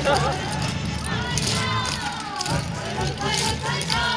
最高最高